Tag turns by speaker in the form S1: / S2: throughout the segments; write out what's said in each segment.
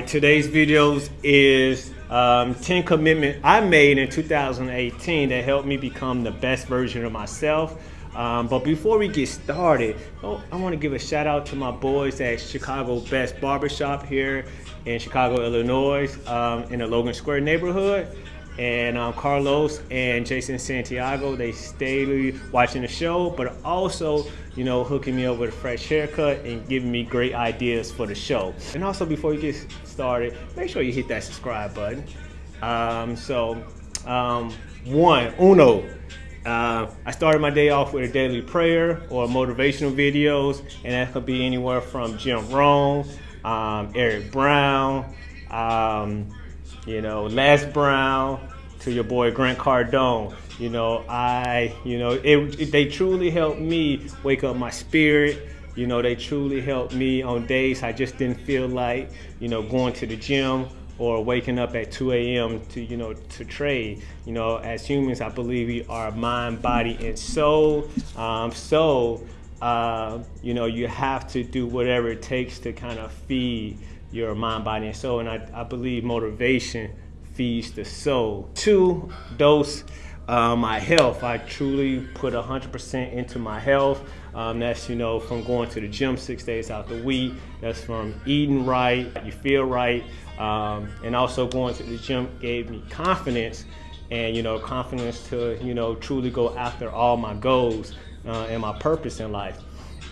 S1: right, today's videos is um, 10 commitment I made in 2018 that helped me become the best version of myself. Um, but before we get started, oh, I want to give a shout out to my boys at Chicago Best Barbershop here in Chicago, Illinois, um, in the Logan Square neighborhood and um, Carlos and Jason Santiago, they stay watching the show, but also, you know, hooking me up with a fresh haircut and giving me great ideas for the show. And also, before you get started, make sure you hit that subscribe button. Um, so, um, one, uno. Uh, I started my day off with a daily prayer or motivational videos, and that could be anywhere from Jim Rohn, um, Eric Brown, um, you know, Les Brown to your boy Grant Cardone. You know, I, you know, it, it, they truly helped me wake up my spirit. You know, they truly helped me on days I just didn't feel like, you know, going to the gym or waking up at 2 a.m. to, you know, to trade. You know, as humans, I believe we are mind, body, and soul. Um, so, uh, you know, you have to do whatever it takes to kind of feed your mind, body, and soul. And I, I believe motivation feeds the soul. Two, dos uh, my health. I truly put 100% into my health. Um, that's, you know, from going to the gym six days out the week. That's from eating right, you feel right. Um, and also going to the gym gave me confidence and, you know, confidence to, you know, truly go after all my goals uh, and my purpose in life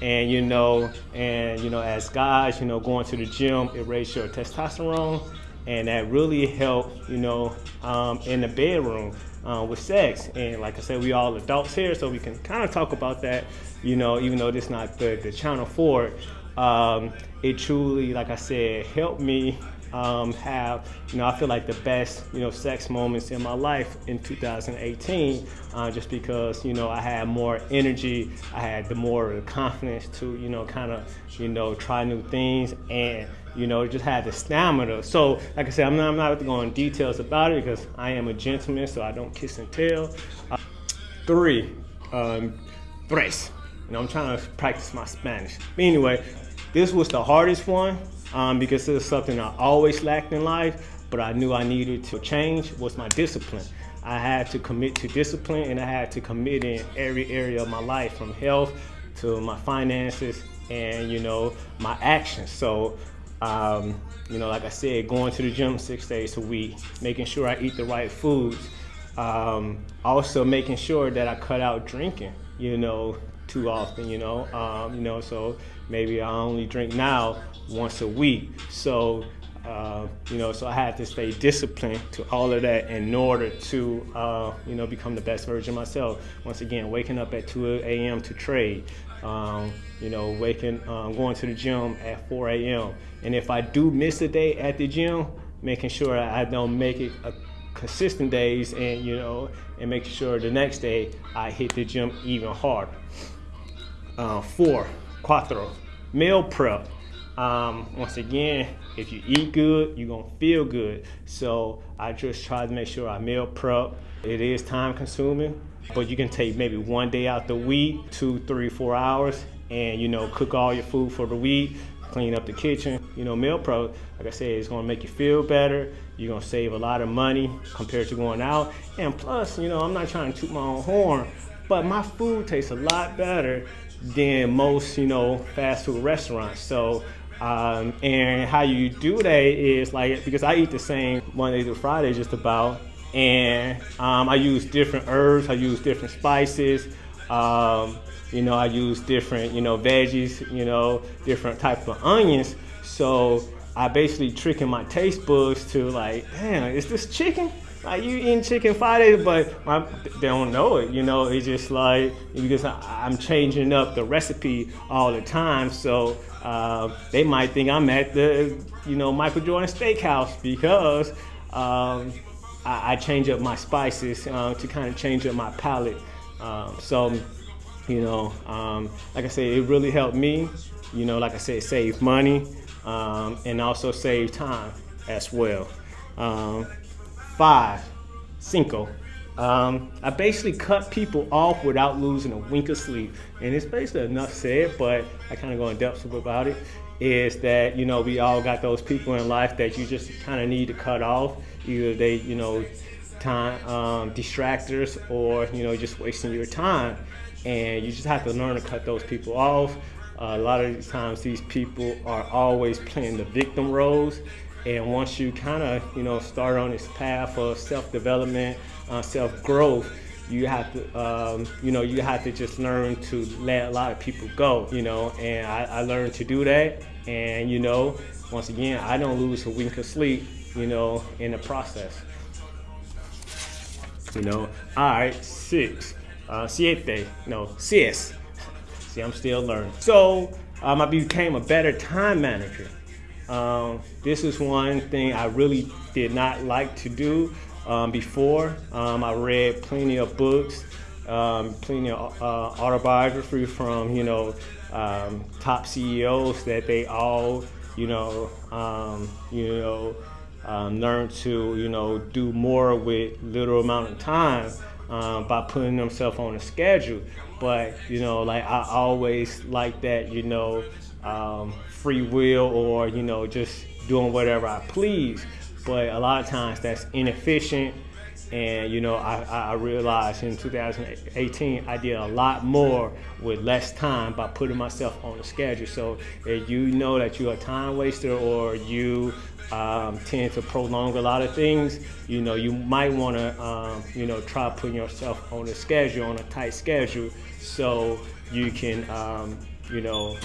S1: and you know and you know as guys you know going to the gym it raises your testosterone and that really helped you know um, in the bedroom uh, with sex. And like i said we all adults here so we can kind of talk about that you know even though this is not the, the channel for it. Um, it truly like i said helped me um, have, you know, I feel like the best, you know, sex moments in my life in 2018, uh, just because, you know, I had more energy, I had the more confidence to, you know, kind of, you know, try new things. And, you know, just had the stamina. So, like I said, I'm not, I'm not going details about it because I am a gentleman, so I don't kiss and tell. Uh, three, um, tres. You know, I'm trying to practice my Spanish. But anyway, this was the hardest one um, because it was something I always lacked in life, but I knew I needed to change was my discipline. I had to commit to discipline and I had to commit in every area of my life from health to my finances and you know my actions. So um, you know, like I said, going to the gym six days a week, making sure I eat the right foods, um, also making sure that I cut out drinking, you know, too often, you know, um, you know, so maybe I only drink now once a week. So, uh, you know, so I had to stay disciplined to all of that in order to, uh, you know, become the best version of myself. Once again, waking up at 2 a.m. to trade, um, you know, waking, um, going to the gym at 4 a.m. And if I do miss a day at the gym, making sure I don't make it a consistent days and, you know, and making sure the next day I hit the gym even harder. Uh, four, cuatro, meal prep. Um, once again, if you eat good, you're gonna feel good. So I just try to make sure I meal prep. It is time consuming, but you can take maybe one day out the week, two, three, four hours, and you know, cook all your food for the week, clean up the kitchen. You know, meal prep, like I said, it's gonna make you feel better. You're gonna save a lot of money compared to going out. And plus, you know, I'm not trying to toot my own horn, but my food tastes a lot better than most, you know, fast food restaurants. So um, and how you do that is like because I eat the same Monday through Friday just about, and um, I use different herbs, I use different spices. Um, you know, I use different you know veggies, you know, different type of onions. So I basically tricking my taste buds to like, damn, is this chicken? Like you eating chicken five days, but my, they don't know it. You know, it's just like because I, am changing up the recipe all the time. So uh, they might think I'm at the, you know, Michael Jordan Steakhouse because um, I, I, change up my spices uh, to kind of change up my palate. Um, so, you know, um, like I said, it really helped me. You know, like I said, save money um, and also save time as well. Um, five, cinco, Um, I basically cut people off without losing a wink of sleep. And it's basically enough said, but I kind of go in depth about it. Is that, you know, we all got those people in life that you just kind of need to cut off. Either they, you know, time um, distractors or, you know, just wasting your time. And you just have to learn to cut those people off. Uh, a lot of times these people are always playing the victim roles and once you kind of, you know, start on this path of self-development, uh, self-growth, you have to, um, you know, you have to just learn to let a lot of people go, you know, and I, I learned to do that. And, you know, once again, I don't lose a wink of sleep, you know, in the process. You know, all right, six, uh, siete, no, six. See, I'm still learning. So um, I became a better time manager. Um, this is one thing I really did not like to do um, before. Um, I read plenty of books, um, plenty of uh, autobiography from you know um, top CEOs that they all you know um, you know learn to you know do more with little amount of time by putting themselves on a schedule. But you know, like I always like that, you know, um, free will or you know just doing whatever I please. But a lot of times that's inefficient. And you know, I, I realized in 2018 I did a lot more with less time by putting myself on a schedule. So if you know that you're a time waster or you um, tend to prolong a lot of things, you know, you might want to, um, you know, try putting yourself on a schedule, on a tight schedule, so you can, um, you know,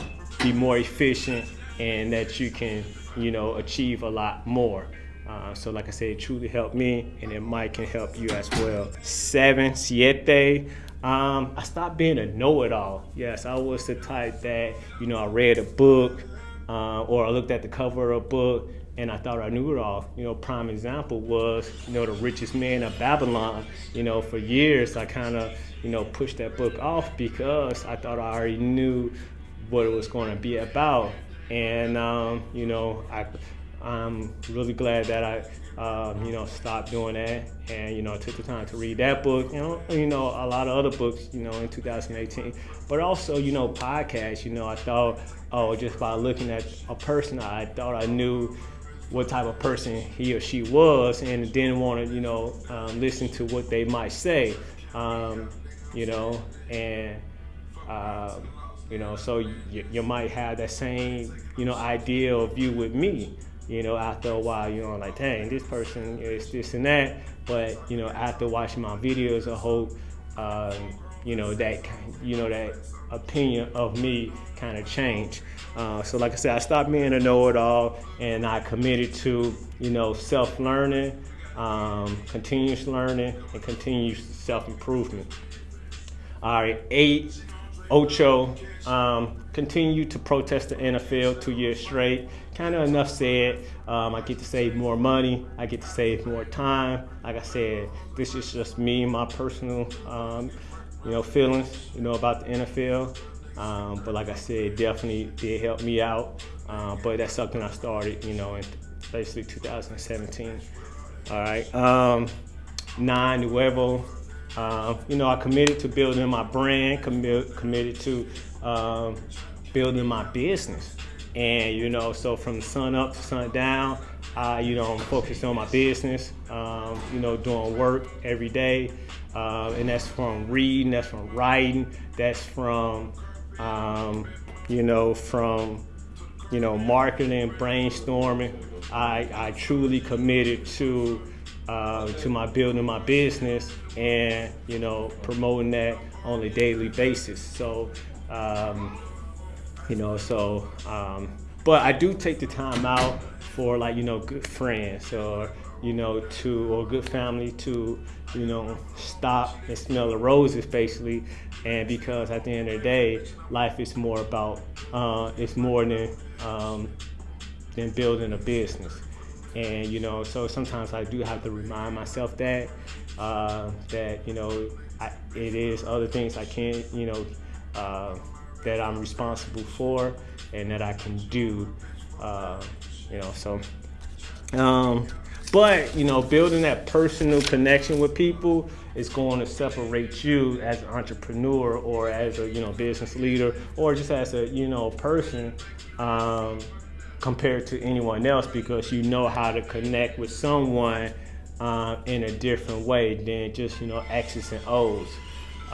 S1: be more efficient and that you can, you know, achieve a lot more. Uh, so like I said, it truly helped me and it might can help you as well. Seven, siete. Um, I stopped being a know-it-all. Yes, I was the type that, you know, I read a book uh, or I looked at the cover of a book and I thought I knew it all. You know, prime example was, you know, the richest man of Babylon. You know, for years I kind of, you know, pushed that book off because I thought I already knew what it was going to be about. And um, you know, I, I'm really glad that I, um, you know, stopped doing that, and you know, took the time to read that book. You know, you know, a lot of other books, you know, in 2018. But also, you know, podcasts. You know, I thought, oh, just by looking at a person, I thought I knew what type of person he or she was, and didn't want to, you know, um, listen to what they might say. Um, you know, and. Um, you know, so you, you might have that same, you know, idea or view with me. You know, after a while, you know, like, dang, this person is this and that. But you know, after watching my videos, I hope, um, you know, that you know that opinion of me kind of changed. Uh, so, like I said, I stopped being a know-it-all, and I committed to, you know, self-learning, um, continuous learning, and continuous self-improvement. All right, eight Ocho um, continued to protest the NFL two years straight. Kind of enough said. Um, I get to save more money. I get to save more time. Like I said, this is just me, my personal, um, you know, feelings, you know, about the NFL. Um, but like I said, definitely did help me out. Uh, but that's something I started, you know, in basically 2017. All right. Um, nine Nuevo um, you know, I committed to building my brand, commi- committed to um, building my business. And, you know, so from sun up to sun down, I, you know, I'm focused on my business, um, you know, doing work every day. Uh, and that's from reading, that's from writing, that's from, um, you know, from, you know, marketing, brainstorming. I, I truly committed to uh, to my building my business and you know promoting that on a daily basis. So um, you know, so um, but I do take the time out for like you know good friends or you know to or good family to you know stop and smell the roses basically and because at the end of the day life is more about uh, it's more than um, than building a business and you know so sometimes i do have to remind myself that uh, that you know I, it is other things i can't you know uh, that i'm responsible for and that i can do uh, you know so um, but you know, building that personal connection with people is going to separate you as an entrepreneur or as a you know business leader or just as a you know person um, compared to anyone else because you know how to connect with someone uh, in a different way than just you know X's and O's.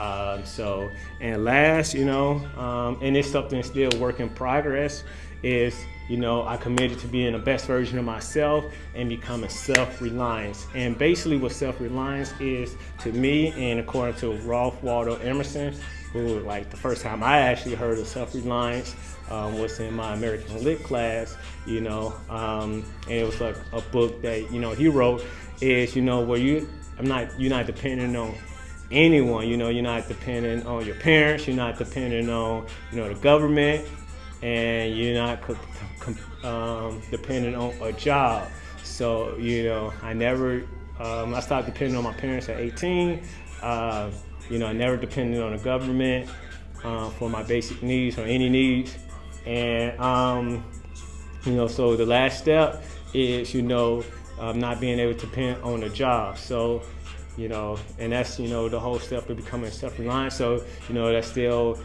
S1: Um, so, and last, you know, um, and it's something still work in progress, is, you know, I committed to being the best version of myself and becoming self-reliance. And basically what self-reliance is to me, and according to Ralph Waldo Emerson, who like the first time I actually heard of self-reliance um, was in my American Lit class, you know, um, and it was like a book that, you know, he wrote is, you know, where you, I'm not, you're not dependent on anyone. You know, you're not dependent on your parents. You're not dependent on you know the government, and you're not um, dependent on a job. So you know, I never. Um, I stopped depending on my parents at 18. Uh, you know, I never depended on the government uh, for my basic needs or any needs. And um, you know, so the last step is you know um, not being able to depend on a job. So you know, and that's, you know, the whole step of becoming self-reliant. So, you know, that still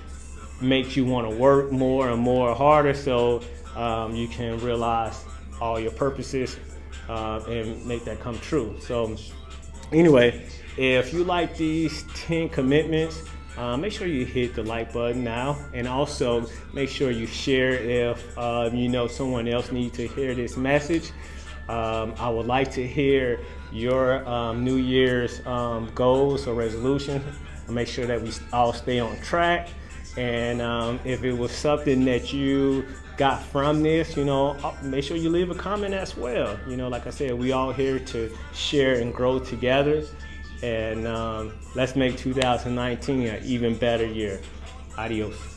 S1: makes you want to work more and more harder so um, you can realize all your purposes uh, and make that come true. So anyway, if you like these 10 commitments, uh, make sure you hit the like button now and also make sure you share if uh, you know someone else needs to hear this message. Um, I would like to hear your um, New Year's um, goals or resolution. Make sure that we all stay on track. And um, if it was something that you got from this, you know, uh, make sure you leave a comment as well. You know, like I said, we all here to share and grow together. And um, let's make 2019 an even better year. Adios.